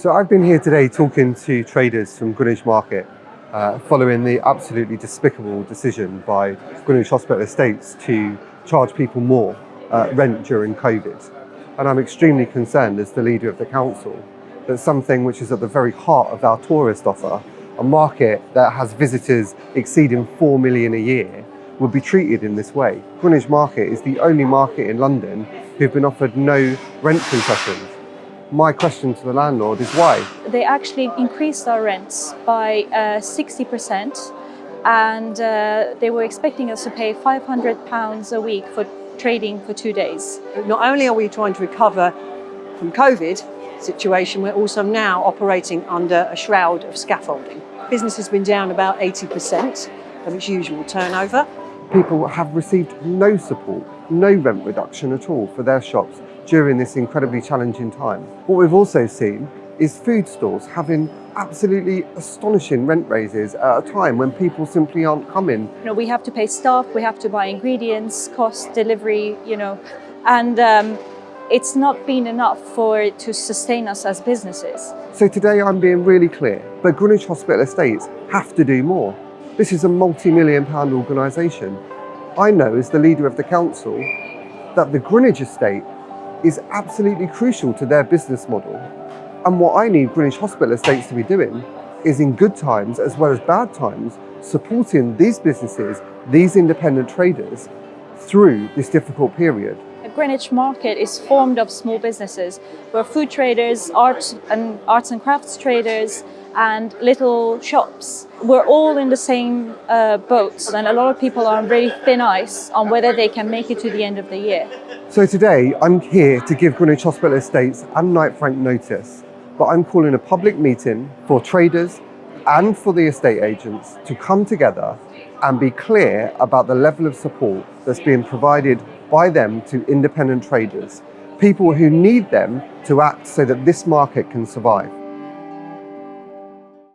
So I've been here today talking to traders from Greenwich Market uh, following the absolutely despicable decision by Greenwich Hospital Estates to charge people more uh, rent during COVID. And I'm extremely concerned as the leader of the council that something which is at the very heart of our tourist offer, a market that has visitors exceeding 4 million a year, would be treated in this way. Greenwich Market is the only market in London who've been offered no rent concessions my question to the landlord is why? They actually increased our rents by uh, 60% and uh, they were expecting us to pay £500 a week for trading for two days. Not only are we trying to recover from COVID situation, we're also now operating under a shroud of scaffolding. Business has been down about 80% of its usual turnover. People have received no support, no rent reduction at all for their shops during this incredibly challenging time. What we've also seen is food stores having absolutely astonishing rent raises at a time when people simply aren't coming. You know, we have to pay staff, we have to buy ingredients, cost, delivery, you know, and um, it's not been enough for it to sustain us as businesses. So today I'm being really clear, but Greenwich Hospital Estates have to do more. This is a multi-million pound organisation. I know as the leader of the council that the Greenwich estate is absolutely crucial to their business model. And what I need Greenwich Hospital Estates to be doing is in good times as well as bad times, supporting these businesses, these independent traders through this difficult period. The Greenwich Market is formed of small businesses where food traders, art and arts and crafts traders, and little shops. We're all in the same uh, boat and a lot of people are on very thin ice on whether they can make it to the end of the year. So today I'm here to give Greenwich Hospital Estates and Knight Frank notice, but I'm calling a public meeting for traders and for the estate agents to come together and be clear about the level of support that's being provided by them to independent traders, people who need them to act so that this market can survive.